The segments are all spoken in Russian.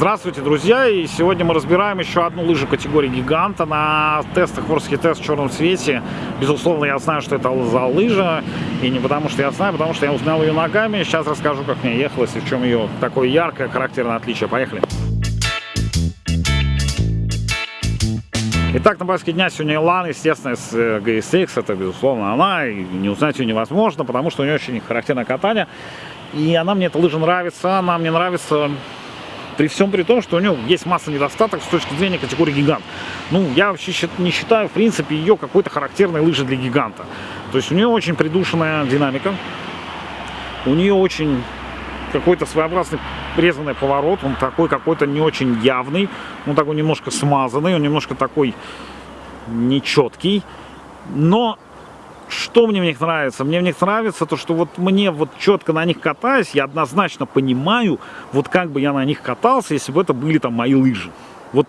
Здравствуйте, друзья! И сегодня мы разбираем еще одну лыжу категории гиганта на тестах Ворский тест в черном цвете. Безусловно, я знаю, что это за лыжа. И не потому, что я знаю, а потому что я узнал ее ногами. Сейчас расскажу, как мне ехалось и в чем ее такое яркое характерное отличие. Поехали! Итак, на повестке дня сегодня Илан, естественно, с GSX, это, безусловно, она, и не узнать ее невозможно, потому что у нее очень характерное катание, и она мне, эта лыжа нравится, она мне нравится при всем при том, что у него есть масса недостатков с точки зрения категории гигант. Ну, я вообще не считаю, в принципе, ее какой-то характерной лыжей для гиганта. То есть у нее очень придушенная динамика, у нее очень какой-то своеобразный резанный поворот, он такой какой-то не очень явный, он такой немножко смазанный, он немножко такой нечеткий, но что мне в них нравится? Мне в них нравится то, что вот мне вот четко на них катаясь, я однозначно понимаю, вот как бы я на них катался, если бы это были там мои лыжи. Вот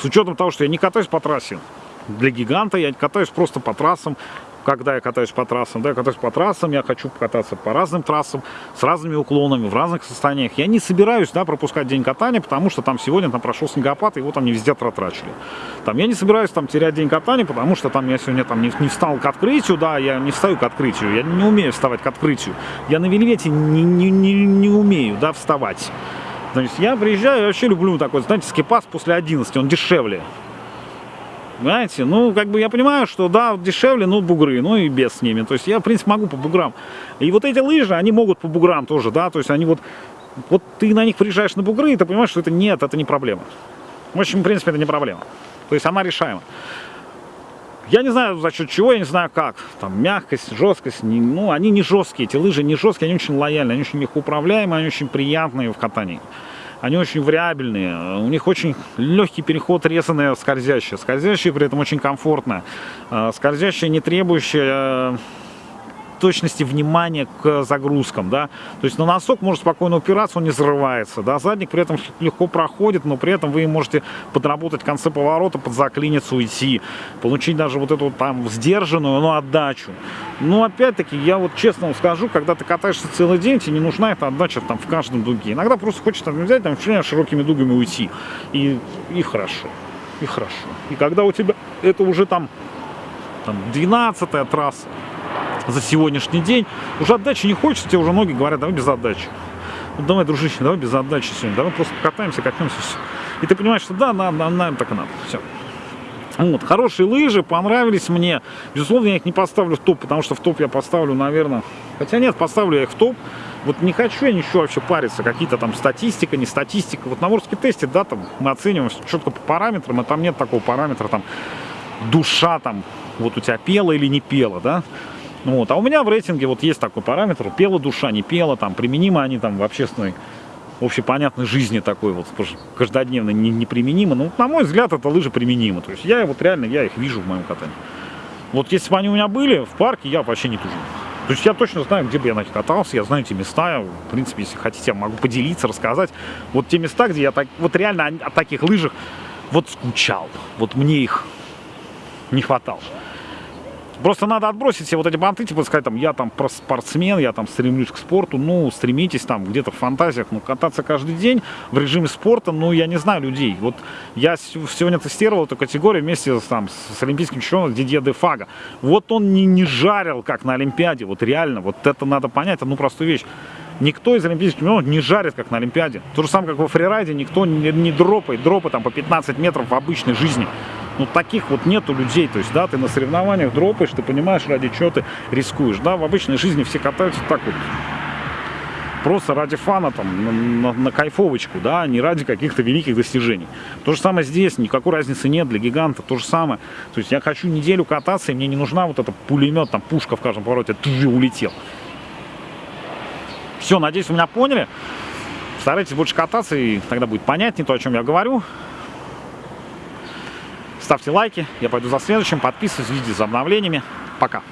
с учетом того, что я не катаюсь по трассе для гиганта, я катаюсь просто по трассам, когда я катаюсь по трассам, да, я катаюсь по трассам, я хочу покататься по разным трассам, с разными уклонами, в разных состояниях. Я не собираюсь, да, пропускать день катания, потому что там сегодня там прошел снегопад, его там не везде протрачили. Там я не собираюсь там терять день катания, потому что там я сегодня там не, не встал к открытию, да, я не встаю к открытию, я не умею вставать к открытию. Я на вельвете не, не, не, не умею, да, вставать. Есть я приезжаю, я вообще люблю такой, знаете, скипас после 11, он дешевле. Понимаете? Ну, как бы я понимаю, что да, дешевле, ну, бугры, ну и без с ними. То есть я, в принципе, могу по буграм. И вот эти лыжи, они могут по буграм тоже, да, то есть они вот, вот ты на них приезжаешь на бугры, и ты понимаешь, что это нет, это не проблема. В общем, в принципе, это не проблема. То есть она решаема. Я не знаю за счет чего, я не знаю как. Там мягкость, жесткость, не, ну, они не жесткие, эти лыжи не жесткие, они очень лояльные, они очень легко управляемые, они очень приятные в катании они очень вариабельные, у них очень легкий переход резаное скользящее, скользящее при этом очень комфортно, э, скользящее не требующее э, точности внимания к загрузкам, да, то есть на носок может спокойно упираться, он не взрывается, да, задник при этом легко проходит, но при этом вы можете подработать конце поворота, под заклиниться, уйти, получить даже вот эту там сдержанную, но отдачу. Но опять-таки, я вот честно вам скажу, когда ты катаешься целый день, тебе не нужна эта отдача там в каждом дуге. Иногда просто хочется взять, там, широкими дугами уйти, и, и хорошо, и хорошо. И когда у тебя это уже там, там 12 трасса, за сегодняшний день. Уже отдачи не хочется, тебе уже ноги говорят, давай без отдачи. Ну, давай, дружище, давай без отдачи сегодня, давай просто покатаемся, катнемся, все. И ты понимаешь, что да, нам, нам, нам так и надо, все. Вот, хорошие лыжи, понравились мне. Безусловно, я их не поставлю в топ, потому что в топ я поставлю, наверное... Хотя нет, поставлю я их в топ. Вот не хочу я ничего вообще париться, какие-то там статистика, не статистика. Вот на Ворске тесте, да, там мы оцениваем четко по параметрам, а там нет такого параметра, там, душа, там, вот у тебя пела или не пела, да. Вот. А у меня в рейтинге вот есть такой параметр, пела душа, не пела, там, применимы они там в общественной, общепонятной жизни такой вот, каждодневно не, неприменимы. Ну, на мой взгляд, это лыжи применимы. То есть я вот реально, я их вижу в моем катании. Вот если бы они у меня были в парке, я вообще не тужу. То есть я точно знаю, где бы я на них катался, я знаю эти места, в принципе, если хотите, я могу поделиться, рассказать. Вот те места, где я так, вот реально о, о таких лыжах вот скучал, вот мне их не хватало. Просто надо отбросить все вот эти банты, типа сказать, там, я там спортсмен, я там стремлюсь к спорту, ну, стремитесь там где-то в фантазиях, ну, кататься каждый день в режиме спорта, ну, я не знаю людей. Вот я сегодня тестировал эту категорию вместе с, там, с олимпийским чемпионом Дидье Дефага. Вот он не, не жарил, как на Олимпиаде, вот реально, вот это надо понять, одну простую вещь. Никто из олимпийских чемпионов не жарит, как на Олимпиаде. То же самое, как во фрирайде, никто не, не дропает, дропы там по 15 метров в обычной жизни. Ну, таких вот нету людей. То есть, да, ты на соревнованиях дропаешь, ты понимаешь, ради чего ты рискуешь. Да, в обычной жизни все катаются так вот. Просто ради фана, там, на, на, на кайфовочку, да, не ради каких-то великих достижений. То же самое здесь, никакой разницы нет для гиганта, то же самое. То есть я хочу неделю кататься, и мне не нужна вот эта пулемет, там, пушка в каждом повороте, ты улетел. Все, надеюсь, вы меня поняли. Старайтесь больше кататься, и тогда будет понятнее то, о чем я говорю. Ставьте лайки, я пойду за следующим, подписывайтесь, следите за обновлениями. Пока!